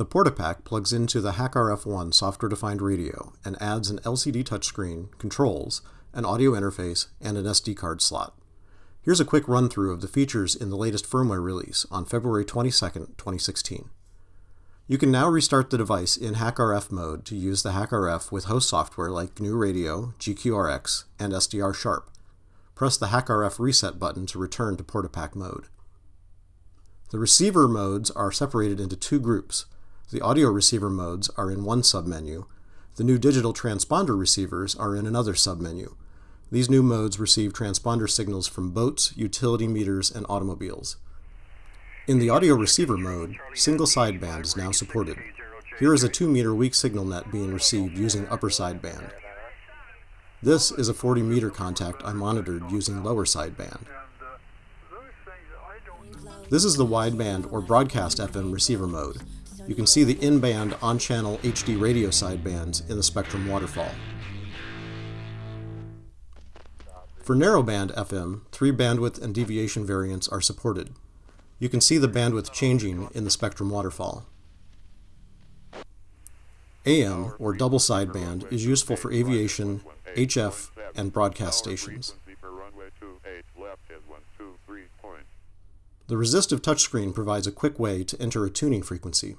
The PortaPack plugs into the HackRF1 software-defined radio and adds an LCD touchscreen, controls, an audio interface, and an SD card slot. Here's a quick run-through of the features in the latest firmware release on February 22, 2016. You can now restart the device in HackRF mode to use the HackRF with host software like GNU Radio, GQRX, and SDR Sharp. Press the HackRF reset button to return to PortaPack mode. The receiver modes are separated into two groups, the audio receiver modes are in one submenu. The new digital transponder receivers are in another submenu. These new modes receive transponder signals from boats, utility meters, and automobiles. In the audio receiver mode, single sideband is now supported. Here is a 2 meter weak signal net being received using upper sideband. This is a 40 meter contact I monitored using lower sideband. This is the wideband or broadcast FM receiver mode you can see the in-band on-channel HD radio sidebands in the spectrum waterfall. For narrowband FM, three bandwidth and deviation variants are supported. You can see the bandwidth changing in the spectrum waterfall. AM, or double sideband, is useful for aviation, HF, and broadcast stations. The resistive touchscreen provides a quick way to enter a tuning frequency.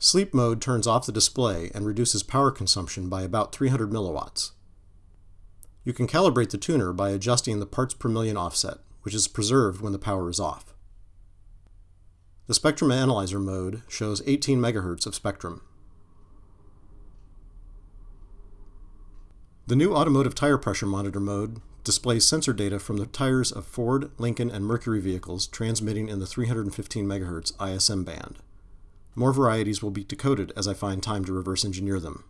Sleep mode turns off the display and reduces power consumption by about 300 milliwatts. You can calibrate the tuner by adjusting the parts per million offset, which is preserved when the power is off. The Spectrum Analyzer mode shows 18 MHz of spectrum. The new Automotive Tire Pressure Monitor mode displays sensor data from the tires of Ford, Lincoln, and Mercury vehicles transmitting in the 315 MHz ISM band. More varieties will be decoded as I find time to reverse engineer them.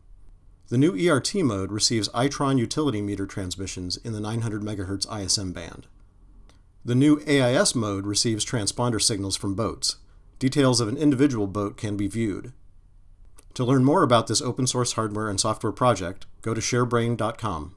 The new ERT mode receives Itron utility meter transmissions in the 900 MHz ISM band. The new AIS mode receives transponder signals from boats. Details of an individual boat can be viewed. To learn more about this open source hardware and software project, go to sharebrained.com.